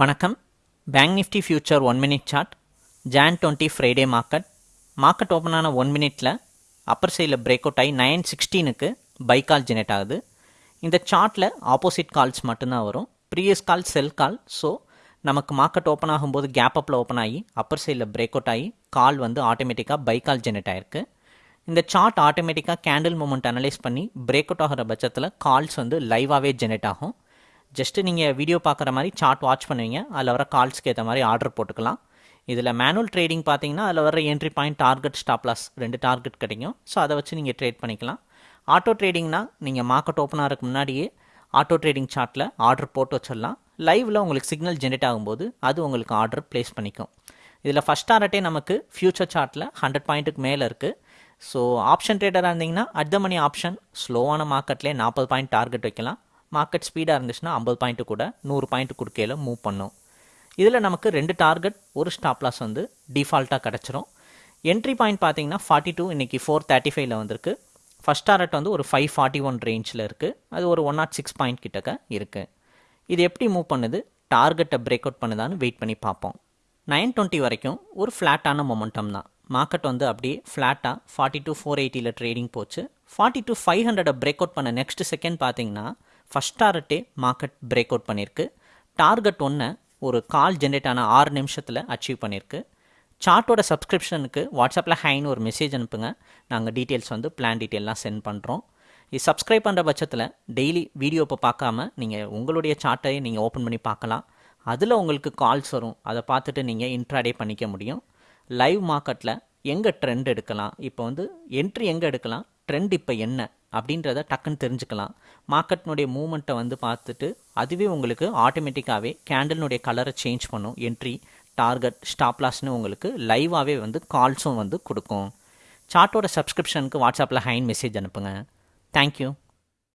வணக்கம். Bank nifty future one minute chart Jan twenty Friday market market open ஆன one மினிட்ல upper சைடில் break out ஆகி nine சிக்ஸ்டீனுக்கு பை கால் ஜெனரேட் ஆகுது. இந்த சார்ட்டில் ஆப்போசிட் கால்ஸ் மட்டும்தான் வரும். Previous call sell call so நமக்கு மார்க்கெட் ஓப்பன் ஆகும்போது கேப் அப்பில் ஓப்பன் ஆகி அப்பர் சைடில் பிரேக் அவுட் ஆகி கால் வந்து ஆட்டோமேட்டிக்காக பை கால் ஜெனரேட் ஆயிருக்கு. இந்த சார்ட் ஆட்டோமேட்டிக்காக கேண்டில் மூமெண்ட் அனலைஸ் பண்ணி பிரேக் அவுட் ஆகிற பட்சத்தில் கால்ஸ் வந்து லைவாகவே ஜெனரேட் ஆகும். ஜஸ்ட்டு நீங்கள் வீடியோ பார்க்குற மாதிரி சார்ட் வாட்ச் பண்ணுவீங்க. அதில் வர கால்ஸ்க்கு ஏற்ற மாதிரி ஆர்டர் போட்டுக்கலாம். இதில் மேனுவல் ட்ரேடிங் பார்த்தீங்கன்னா அதில் வர entry point target stop loss ரெண்டு டார்கெட் கிடைக்கும். ஸோ அதை வச்சு நீங்கள் ட்ரேட் பண்ணிக்கலாம். ஆட்டோ ட்ரேடிங்னா நீங்கள் மார்க்கெட் ஓப்பன் ஆகிறதுக்கு முன்னாடியே ஆட்டோ ட்ரேடிங் சார்ட்டில் ஆர்டர் போட்டு வச்சிடலாம். லைவில் உங்களுக்கு சிக்னல் ஜென்ரேட் ஆகும்போது அது உங்களுக்கு ஆர்டர் ப்ளேஸ் பண்ணிக்கும். இதில் ஃபஸ்ட் டாரட்டே நமக்கு ஃபியூச்சர் சார்ட்டில் ஹண்ட்ரட் பாயிண்ட்டுக்கு மேலே இருக்குது ஸோ ஆப்ஷன் ட்ரேடராக இருந்தீங்கன்னா அட் த மணி ஆப்ஷன் ஸ்லோவான மார்க்கெட்லேயே நாற்பது பாயிண்ட் டார்கெட் வைக்கலாம். மார்க்கெட் ஸ்பீடாக இருந்துச்சுன்னா ஐம்பது பாயிண்ட்டு கூட நூறு பாயிண்ட் கொடுக்கையில் மூவ் பண்ணும். இதில் நமக்கு ரெண்டு டார்கெட் ஒரு ஸ்டாப் லாஸ் வந்து டிஃபால்ட்டாக கிடச்சிரும். என்ட்ரி பாயிண்ட் பார்த்தீங்கன்னா ஃபார்ட்டி டூ இன்றைக்கி ஃபோர் தேர்ட்டி ஃபைவ்ல வந்திருக்கு. ஃபஸ்ட் டார்கெட் வந்து ஒரு ஃபைவ் ஃபார்ட்டி ஒன் ரேஞ்சில் இருக்குது அது ஒரு ஒன் நாட் சிக்ஸ் பாயிண்ட் கிட்டக்க இருக்குது இது எப்படி மூவ் பண்ணுது? டார்கெட்டை பிரேக் அவுட் பண்ணுதான்னு வெயிட் பண்ணி பார்ப்போம். நைன் டுவெண்ட்டி வரைக்கும் ஒரு ஃப்ளாட்டான மொமெண்டம் தான். மார்க்கெட் வந்து அப்படியே ஃப்ளாட்டாக ஃபார்ட்டி டூ ஃபோர் எயிட்டியில் ட்ரேடிங் போச்சு. ஃபார்ட்டி டூ ஃபைவ் ஹண்ட்ரடை பிரேக் அவுட் பண்ண நெக்ஸ்ட் செகண்ட் பார்த்தீங்கன்னா ஃபஸ்ட் டாரட்டே மார்க்கெட் பிரேக் அவுட் பண்ணியிருக்கு டார்கெட் ஒன்று ஒரு கால் ஜென்ரேட் ஆன ஆறு நிமிஷத்தில் அச்சீவ் பண்ணியிருக்கு சார்ட்டோட சப்ஸ்கிரிப்ஷனுக்கு வாட்ஸ்அப்பில் ஹைன்னு ஒரு மெசேஜ் அனுப்புங்க. நாங்கள் டீட்டெயில்ஸ் வந்து பிளான் டீட்டெயிலாம் சென்ட் பண்ணுறோம் இது சப்ஸ்கிரைப் பண்ணுற பட்சத்தில் டெய்லி வீடியோ இப்போ பார்க்காம நீங்கள் உங்களுடைய சார்ட்டையே நீங்கள் ஓப்பன் பண்ணி பார்க்கலாம். அதில் உங்களுக்கு கால்ஸ் வரும். அதை பார்த்துட்டு நீங்கள் இன்ட்ராடே பண்ணிக்க முடியும். லைவ் மார்க்கெட்டில் எங்கே ட்ரெண்ட் எடுக்கலாம்? இப்போ வந்து என்ட்ரி எங்கே எடுக்கலாம்? ட்ரெண்ட் இப்போ என்ன அப்படின்றத டக்குன்னு தெரிஞ்சுக்கலாம். மார்க்கெட்னுடைய மூமெண்ட்டை வந்து பார்த்துட்டு அதுவே உங்களுக்கு ஆட்டோமேட்டிக்காகவே கேண்டலினுடைய கலரை சேஞ்ச் பண்ணும். என்ட்ரி டார்கெட் ஸ்டாப் லாஸ்னு உங்களுக்கு லைவாகவே வந்து கால்ஸும் வந்து கொடுக்கும். சார்ட்டோட சப்ஸ்கிரிப்ஷனுக்கு வாட்ஸ்அப்பில் ஹைன் மெசேஜ் அனுப்புங்க. தேங்க்யூ